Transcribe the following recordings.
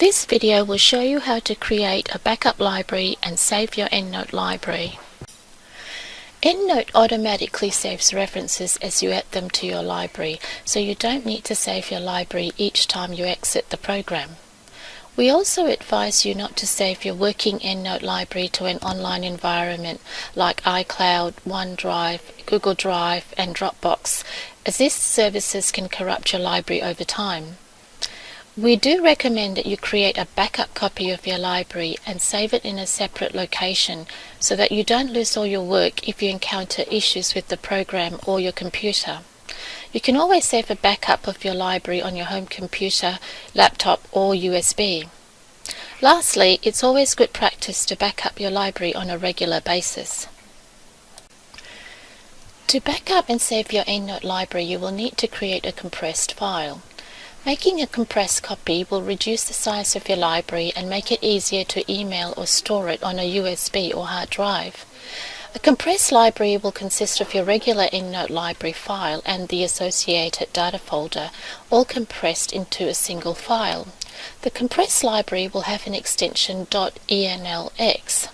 This video will show you how to create a backup library and save your EndNote library. EndNote automatically saves references as you add them to your library, so you don't need to save your library each time you exit the program. We also advise you not to save your working EndNote library to an online environment like iCloud, OneDrive, Google Drive and Dropbox, as these services can corrupt your library over time. We do recommend that you create a backup copy of your library and save it in a separate location so that you don't lose all your work if you encounter issues with the program or your computer. You can always save a backup of your library on your home computer, laptop or USB. Lastly, it's always good practice to back up your library on a regular basis. To back up and save your EndNote library, you will need to create a compressed file. Making a compressed copy will reduce the size of your library and make it easier to email or store it on a USB or hard drive. A compressed library will consist of your regular EndNote library file and the associated data folder, all compressed into a single file. The compressed library will have an extension .enlx.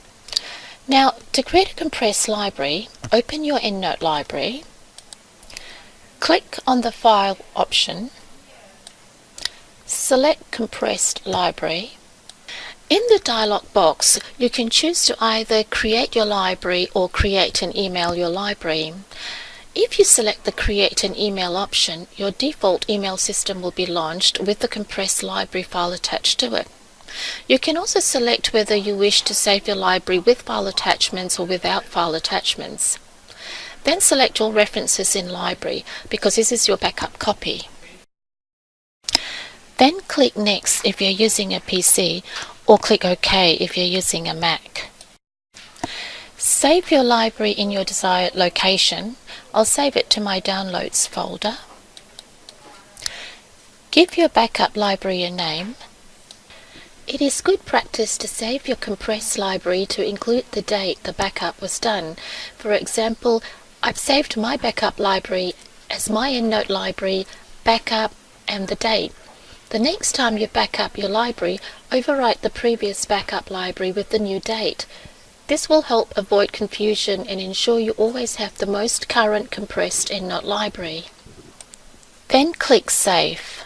Now, to create a compressed library, open your EndNote library, click on the File option, Select Compressed Library. In the dialog box, you can choose to either create your library or create and email your library. If you select the Create an Email option, your default email system will be launched with the compressed library file attached to it. You can also select whether you wish to save your library with file attachments or without file attachments. Then select all references in library because this is your backup copy. Then click Next if you're using a PC or click OK if you're using a Mac. Save your library in your desired location. I'll save it to my Downloads folder. Give your backup library a name. It is good practice to save your compressed library to include the date the backup was done. For example, I've saved my backup library as my EndNote library, backup and the date. The next time you back up your library, overwrite the previous backup library with the new date. This will help avoid confusion and ensure you always have the most current compressed EndNote library. Then click Save.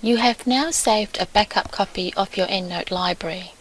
You have now saved a backup copy of your EndNote library.